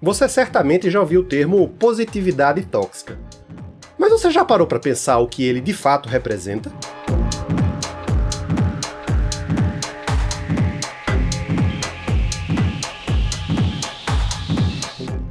Você certamente já ouviu o termo positividade tóxica. Mas você já parou para pensar o que ele de fato representa?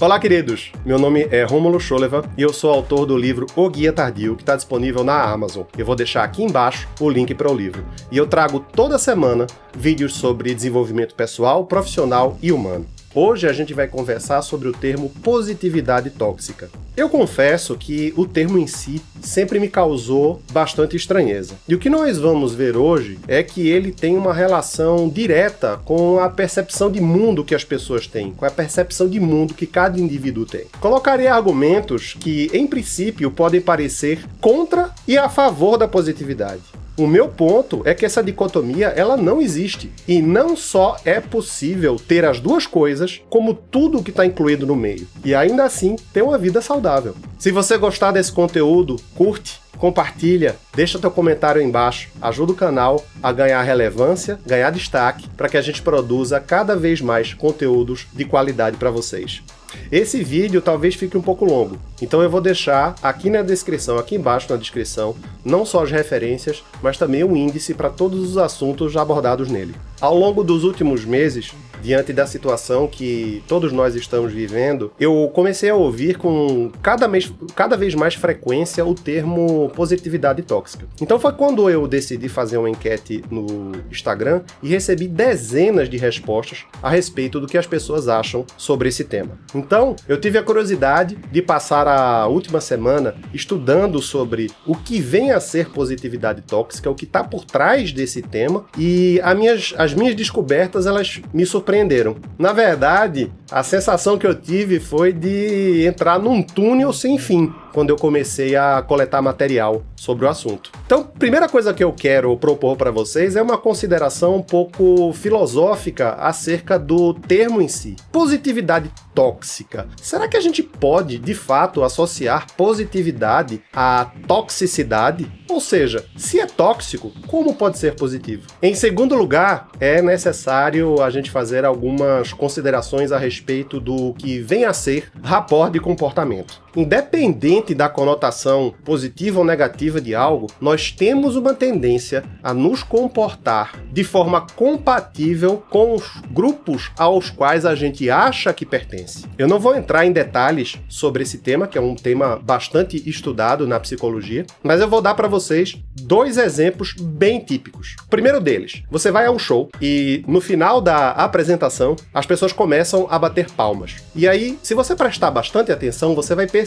Olá, queridos! Meu nome é Rômulo Scholeva e eu sou autor do livro O Guia Tardio, que está disponível na Amazon. Eu vou deixar aqui embaixo o link para o livro. E eu trago toda semana vídeos sobre desenvolvimento pessoal, profissional e humano. Hoje a gente vai conversar sobre o termo positividade tóxica. Eu confesso que o termo em si sempre me causou bastante estranheza. E o que nós vamos ver hoje é que ele tem uma relação direta com a percepção de mundo que as pessoas têm, com a percepção de mundo que cada indivíduo tem. Colocarei argumentos que, em princípio, podem parecer contra e a favor da positividade. O meu ponto é que essa dicotomia ela não existe. E não só é possível ter as duas coisas, como tudo que está incluído no meio. E ainda assim ter uma vida saudável. Se você gostar desse conteúdo, curte, compartilha, deixa teu comentário aí embaixo, ajuda o canal a ganhar relevância, ganhar destaque, para que a gente produza cada vez mais conteúdos de qualidade para vocês. Esse vídeo talvez fique um pouco longo, então eu vou deixar aqui na descrição, aqui embaixo na descrição, não só as referências, mas também um índice para todos os assuntos abordados nele. Ao longo dos últimos meses, diante da situação que todos nós estamos vivendo, eu comecei a ouvir com cada, mês, cada vez mais frequência o termo positividade tóxica. Então foi quando eu decidi fazer uma enquete no Instagram e recebi dezenas de respostas a respeito do que as pessoas acham sobre esse tema. Então, eu tive a curiosidade de passar a última semana estudando sobre o que vem a ser positividade tóxica, o que está por trás desse tema, e as minhas, as minhas descobertas elas me surpreenderam surpreenderam. Na verdade, a sensação que eu tive foi de entrar num túnel sem fim quando eu comecei a coletar material sobre o assunto. Então, primeira coisa que eu quero propor para vocês é uma consideração um pouco filosófica acerca do termo em si. Positividade tóxica. Será que a gente pode, de fato, associar positividade à toxicidade? Ou seja, se é tóxico, como pode ser positivo? Em segundo lugar, é necessário a gente fazer algumas considerações a respeito do que vem a ser rapport de comportamento. Independente da conotação positiva ou negativa de algo, nós temos uma tendência a nos comportar de forma compatível com os grupos aos quais a gente acha que pertence. Eu não vou entrar em detalhes sobre esse tema, que é um tema bastante estudado na psicologia, mas eu vou dar para vocês dois exemplos bem típicos. O primeiro deles, você vai a um show e no final da apresentação as pessoas começam a bater palmas. E aí, se você prestar bastante atenção, você vai perceber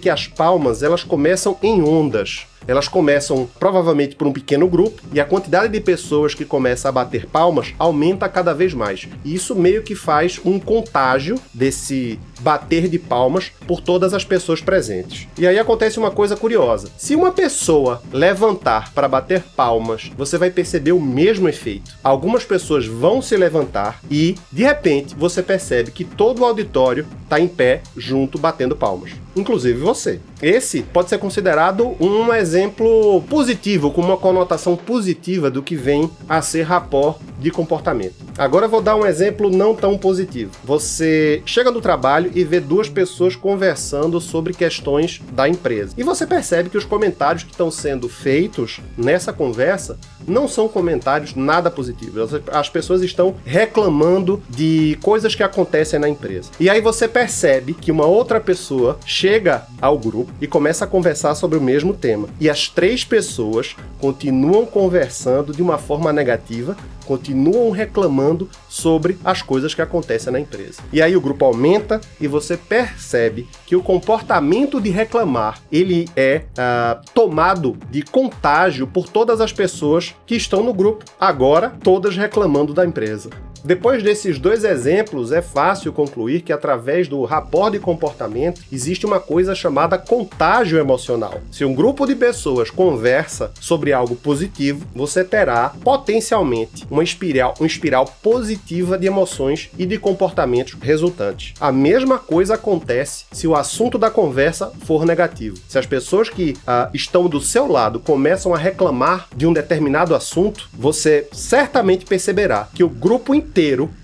que as palmas elas começam em ondas. Elas começam provavelmente por um pequeno grupo e a quantidade de pessoas que começa a bater palmas aumenta cada vez mais. E isso meio que faz um contágio desse bater de palmas por todas as pessoas presentes. E aí acontece uma coisa curiosa. Se uma pessoa levantar para bater palmas, você vai perceber o mesmo efeito. Algumas pessoas vão se levantar e, de repente, você percebe que todo o auditório está em pé junto batendo palmas. Inclusive você. Esse pode ser considerado um exemplo positivo, com uma conotação positiva do que vem a ser rapport de comportamento. Agora eu vou dar um exemplo não tão positivo. Você chega no trabalho e vê duas pessoas conversando sobre questões da empresa. E você percebe que os comentários que estão sendo feitos nessa conversa não são comentários nada positivos. As pessoas estão reclamando de coisas que acontecem na empresa. E aí você percebe que uma outra pessoa chega ao grupo e começa a conversar sobre o mesmo tema. E as três pessoas continuam conversando de uma forma negativa continuam reclamando sobre as coisas que acontecem na empresa. E aí o grupo aumenta e você percebe que o comportamento de reclamar ele é uh, tomado de contágio por todas as pessoas que estão no grupo, agora todas reclamando da empresa. Depois desses dois exemplos, é fácil concluir que através do rapport de comportamento existe uma coisa chamada contágio emocional. Se um grupo de pessoas conversa sobre algo positivo, você terá potencialmente uma espiral, uma espiral positiva de emoções e de comportamentos resultantes. A mesma coisa acontece se o assunto da conversa for negativo. Se as pessoas que uh, estão do seu lado começam a reclamar de um determinado assunto, você certamente perceberá que o grupo inteiro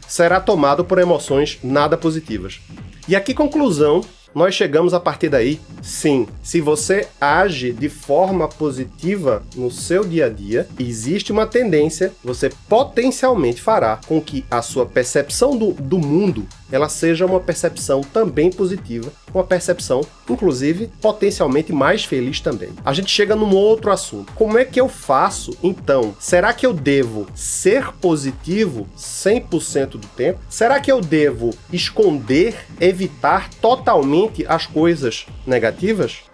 será tomado por emoções nada positivas. E a que conclusão nós chegamos a partir daí? Sim, se você age de forma positiva no seu dia a dia, existe uma tendência, você potencialmente fará com que a sua percepção do, do mundo ela seja uma percepção também positiva, uma percepção, inclusive, potencialmente mais feliz também. A gente chega num outro assunto. Como é que eu faço, então? Será que eu devo ser positivo 100% do tempo? Será que eu devo esconder, evitar totalmente as coisas negativas?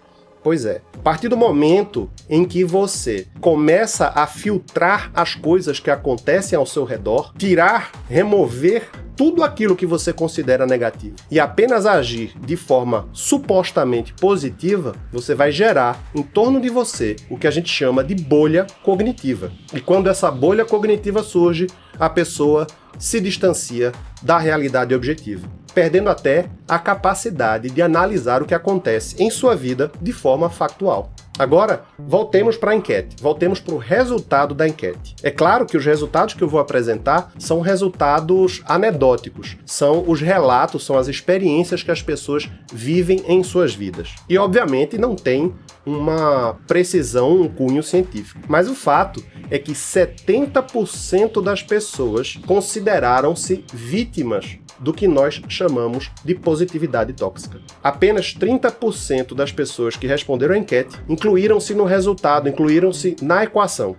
Pois é, a partir do momento em que você começa a filtrar as coisas que acontecem ao seu redor, tirar, remover tudo aquilo que você considera negativo e apenas agir de forma supostamente positiva, você vai gerar em torno de você o que a gente chama de bolha cognitiva. E quando essa bolha cognitiva surge, a pessoa se distancia da realidade objetiva perdendo até a capacidade de analisar o que acontece em sua vida de forma factual. Agora, voltemos para a enquete, voltemos para o resultado da enquete. É claro que os resultados que eu vou apresentar são resultados anedóticos, são os relatos, são as experiências que as pessoas vivem em suas vidas. E, obviamente, não tem uma precisão, um cunho científico. Mas o fato é que 70% das pessoas consideraram-se vítimas do que nós chamamos de positividade tóxica. Apenas 30% das pessoas que responderam à enquete incluíram-se no resultado, incluíram-se na equação.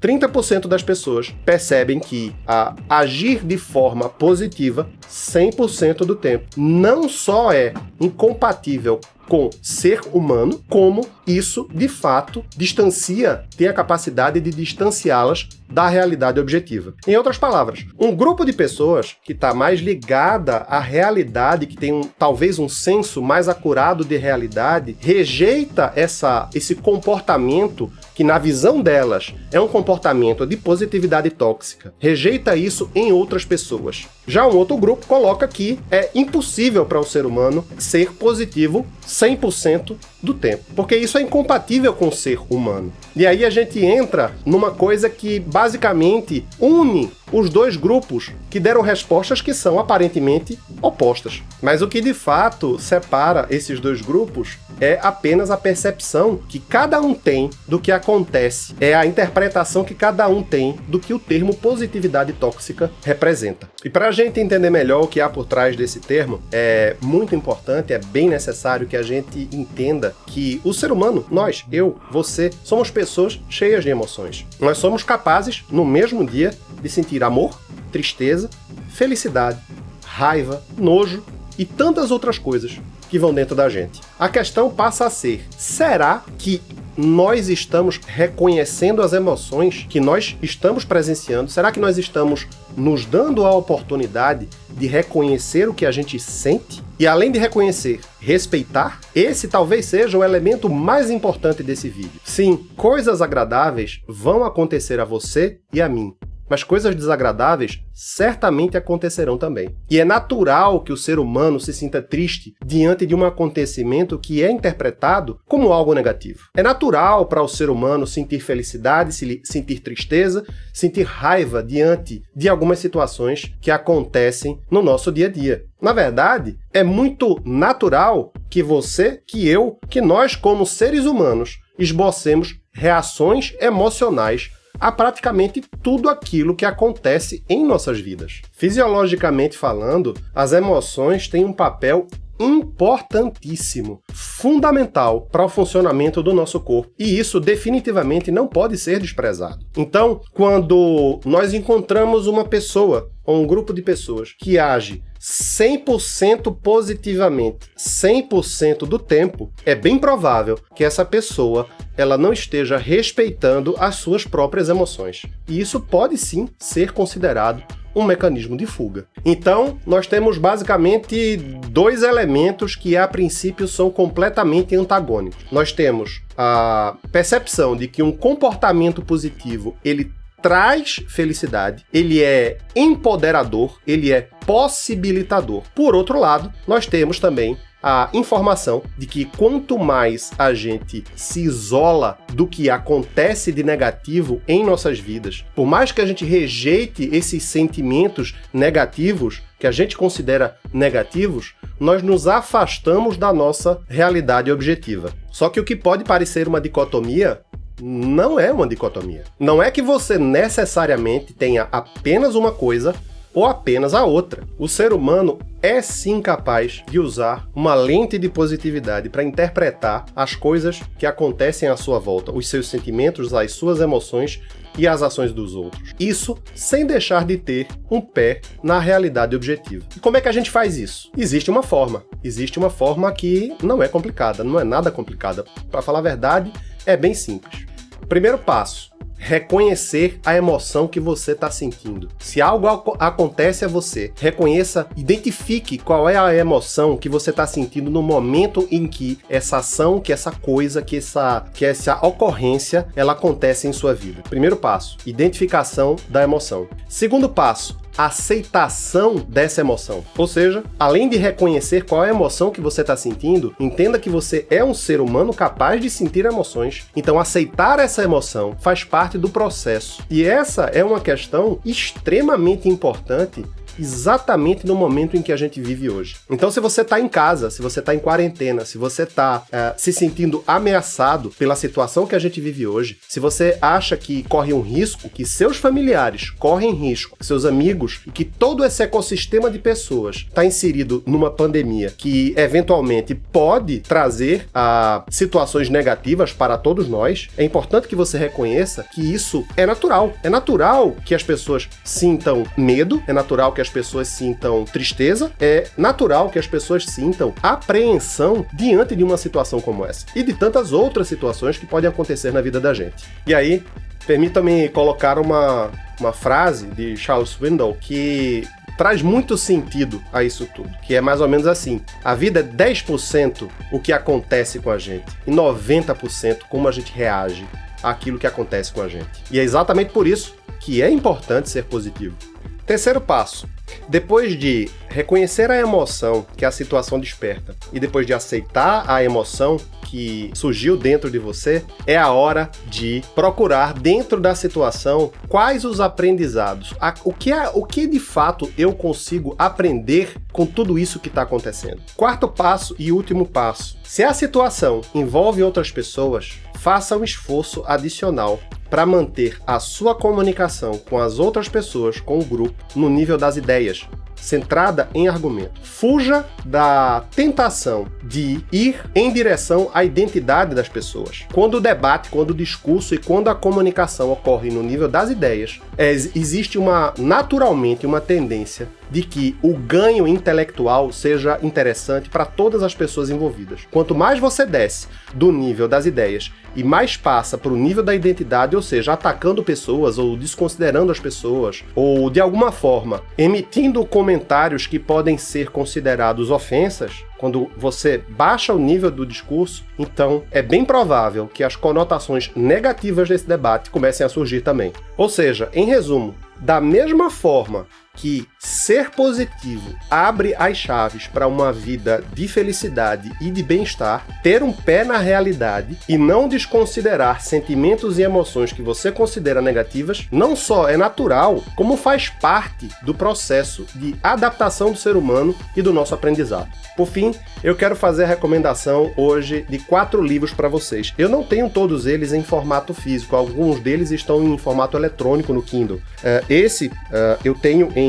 30% das pessoas percebem que a agir de forma positiva 100% do tempo não só é incompatível com ser humano, como isso, de fato, distancia, tem a capacidade de distanciá-las da realidade objetiva. Em outras palavras, um grupo de pessoas que está mais ligada à realidade, que tem um, talvez um senso mais acurado de realidade, rejeita essa, esse comportamento que na visão delas é um comportamento de positividade tóxica, rejeita isso em outras pessoas. Já um outro grupo coloca que é impossível para o ser humano ser positivo 100% do tempo, porque isso é incompatível com o ser humano. E aí a gente entra numa coisa que basicamente une os dois grupos que deram respostas que são aparentemente opostas. Mas o que de fato separa esses dois grupos é apenas a percepção que cada um tem do que acontece, é a interpretação que cada um tem do que o termo positividade tóxica representa. E para a gente entender melhor o que há por trás desse termo, é muito importante, é bem necessário que a gente entenda que o ser humano, nós, eu, você, somos pessoas cheias de emoções. Nós somos capazes, no mesmo dia, de sentir amor, tristeza, felicidade, raiva, nojo e tantas outras coisas que vão dentro da gente. A questão passa a ser, será que nós estamos reconhecendo as emoções que nós estamos presenciando? Será que nós estamos nos dando a oportunidade de reconhecer o que a gente sente? E além de reconhecer, respeitar? Esse talvez seja o elemento mais importante desse vídeo. Sim, coisas agradáveis vão acontecer a você e a mim mas coisas desagradáveis certamente acontecerão também. E é natural que o ser humano se sinta triste diante de um acontecimento que é interpretado como algo negativo. É natural para o ser humano sentir felicidade, sentir tristeza, sentir raiva diante de algumas situações que acontecem no nosso dia a dia. Na verdade, é muito natural que você, que eu, que nós como seres humanos esbocemos reações emocionais a praticamente tudo aquilo que acontece em nossas vidas. Fisiologicamente falando, as emoções têm um papel importantíssimo, fundamental para o funcionamento do nosso corpo. E isso definitivamente não pode ser desprezado. Então, quando nós encontramos uma pessoa ou um grupo de pessoas que age 100% positivamente, 100% do tempo, é bem provável que essa pessoa ela não esteja respeitando as suas próprias emoções. E isso pode sim ser considerado um mecanismo de fuga. Então, nós temos basicamente dois elementos que a princípio são completamente antagônicos. Nós temos a percepção de que um comportamento positivo ele traz felicidade, ele é empoderador, ele é possibilitador. Por outro lado, nós temos também a informação de que quanto mais a gente se isola do que acontece de negativo em nossas vidas, por mais que a gente rejeite esses sentimentos negativos, que a gente considera negativos, nós nos afastamos da nossa realidade objetiva. Só que o que pode parecer uma dicotomia não é uma dicotomia. Não é que você necessariamente tenha apenas uma coisa ou apenas a outra. O ser humano é sim capaz de usar uma lente de positividade para interpretar as coisas que acontecem à sua volta, os seus sentimentos, as suas emoções e as ações dos outros. Isso sem deixar de ter um pé na realidade objetiva. E como é que a gente faz isso? Existe uma forma. Existe uma forma que não é complicada, não é nada complicada. Para falar a verdade, é bem simples. Primeiro passo, reconhecer a emoção que você está sentindo. Se algo acontece a você, reconheça, identifique qual é a emoção que você está sentindo no momento em que essa ação, que essa coisa, que essa, que essa ocorrência, ela acontece em sua vida. Primeiro passo, identificação da emoção. Segundo passo, aceitação dessa emoção. Ou seja, além de reconhecer qual é a emoção que você está sentindo, entenda que você é um ser humano capaz de sentir emoções. Então aceitar essa emoção faz parte do processo. E essa é uma questão extremamente importante exatamente no momento em que a gente vive hoje. Então, se você está em casa, se você está em quarentena, se você está é, se sentindo ameaçado pela situação que a gente vive hoje, se você acha que corre um risco, que seus familiares correm risco, seus amigos, e que todo esse ecossistema de pessoas está inserido numa pandemia que eventualmente pode trazer a situações negativas para todos nós, é importante que você reconheça que isso é natural. É natural que as pessoas sintam medo, é natural que as as pessoas sintam tristeza, é natural que as pessoas sintam apreensão diante de uma situação como essa e de tantas outras situações que podem acontecer na vida da gente. E aí, permita-me colocar uma, uma frase de Charles Swindoll que traz muito sentido a isso tudo, que é mais ou menos assim: a vida é 10% o que acontece com a gente e 90% como a gente reage àquilo que acontece com a gente. E é exatamente por isso que é importante ser positivo. Terceiro passo: depois de reconhecer a emoção que a situação desperta e depois de aceitar a emoção que surgiu dentro de você, é a hora de procurar dentro da situação quais os aprendizados, o que, é, o que de fato eu consigo aprender com tudo isso que está acontecendo. Quarto passo e último passo. Se a situação envolve outras pessoas, faça um esforço adicional para manter a sua comunicação com as outras pessoas, com o grupo, no nível das ideias, centrada em argumento. Fuja da tentação de ir em direção à identidade das pessoas. Quando o debate, quando o discurso e quando a comunicação ocorre no nível das ideias, é, existe uma naturalmente uma tendência de que o ganho intelectual seja interessante para todas as pessoas envolvidas. Quanto mais você desce do nível das ideias e mais passa para o nível da identidade, ou seja, atacando pessoas ou desconsiderando as pessoas, ou de alguma forma emitindo comentários que podem ser considerados ofensas, quando você baixa o nível do discurso, então é bem provável que as conotações negativas desse debate comecem a surgir também. Ou seja, em resumo, da mesma forma que ser positivo abre as chaves para uma vida de felicidade e de bem-estar, ter um pé na realidade e não desconsiderar sentimentos e emoções que você considera negativas, não só é natural, como faz parte do processo de adaptação do ser humano e do nosso aprendizado. Por fim, eu quero fazer a recomendação hoje de quatro livros para vocês. Eu não tenho todos eles em formato físico, alguns deles estão em formato eletrônico no Kindle. Uh, esse uh, eu tenho em,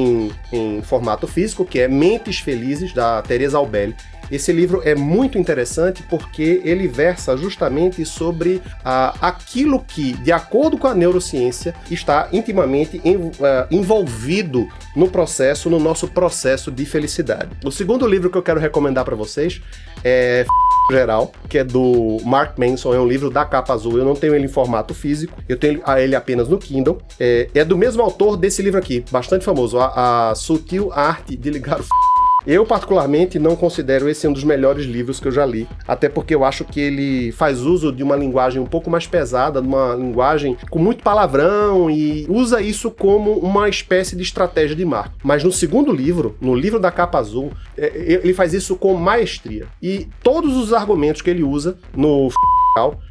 em formato físico, que é Mentes Felizes, da Teresa Albelli. Esse livro é muito interessante porque ele versa justamente sobre ah, aquilo que, de acordo com a neurociência, está intimamente em, ah, envolvido no processo, no nosso processo de felicidade. O segundo livro que eu quero recomendar para vocês é geral, que é do Mark Manson, é um livro da capa azul. Eu não tenho ele em formato físico, eu tenho ele apenas no Kindle. É, é do mesmo autor desse livro aqui, bastante famoso, a, a Sutil Arte de Ligar o Eu, particularmente, não considero esse um dos melhores livros que eu já li, até porque eu acho que ele faz uso de uma linguagem um pouco mais pesada, de uma linguagem com muito palavrão e usa isso como uma espécie de estratégia de marketing. Mas no segundo livro, no livro da capa azul, é, é, ele faz isso com maestria. E todos os argumentos que ele usa no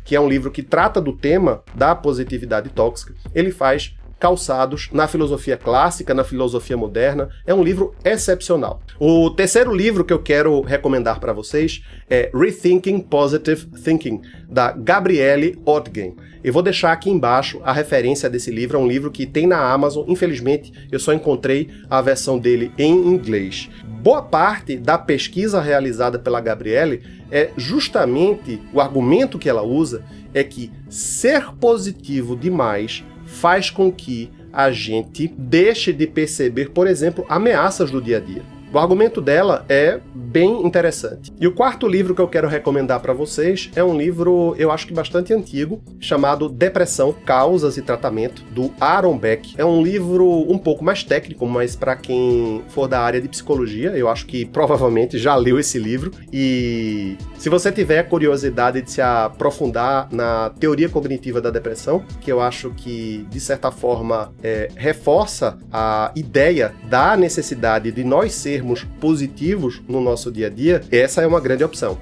que é um livro que trata do tema da positividade tóxica, ele faz calçados na filosofia clássica, na filosofia moderna. É um livro excepcional. O terceiro livro que eu quero recomendar para vocês é Rethinking Positive Thinking, da Gabriele Ottgen. Eu vou deixar aqui embaixo a referência desse livro, é um livro que tem na Amazon, infelizmente eu só encontrei a versão dele em inglês. Boa parte da pesquisa realizada pela Gabriele é justamente o argumento que ela usa é que ser positivo demais faz com que a gente deixe de perceber, por exemplo, ameaças do dia a dia. O argumento dela é bem interessante. E o quarto livro que eu quero recomendar para vocês é um livro, eu acho que bastante antigo, chamado Depressão, Causas e Tratamento, do Aaron Beck. É um livro um pouco mais técnico, mas para quem for da área de psicologia, eu acho que provavelmente já leu esse livro. E se você tiver curiosidade de se aprofundar na teoria cognitiva da depressão, que eu acho que, de certa forma, é, reforça a ideia da necessidade de nós sermos positivos no nosso dia a dia, essa é uma grande opção.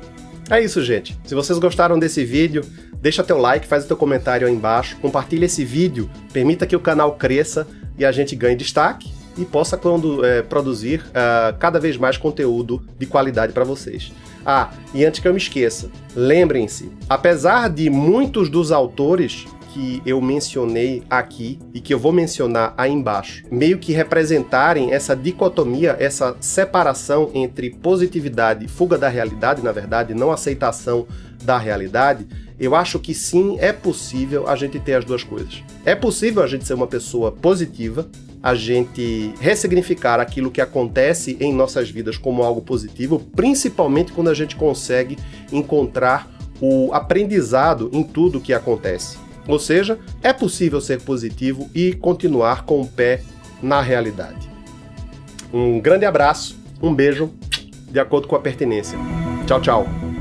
É isso, gente. Se vocês gostaram desse vídeo, deixa teu like, faz o teu comentário aí embaixo, compartilha esse vídeo, permita que o canal cresça e a gente ganhe destaque e possa quando, é, produzir uh, cada vez mais conteúdo de qualidade para vocês. Ah, e antes que eu me esqueça, lembrem-se, apesar de muitos dos autores que eu mencionei aqui e que eu vou mencionar aí embaixo, meio que representarem essa dicotomia, essa separação entre positividade e fuga da realidade, na verdade, não aceitação da realidade, eu acho que sim, é possível a gente ter as duas coisas. É possível a gente ser uma pessoa positiva, a gente ressignificar aquilo que acontece em nossas vidas como algo positivo, principalmente quando a gente consegue encontrar o aprendizado em tudo que acontece. Ou seja, é possível ser positivo e continuar com o pé na realidade. Um grande abraço, um beijo, de acordo com a pertinência. Tchau, tchau.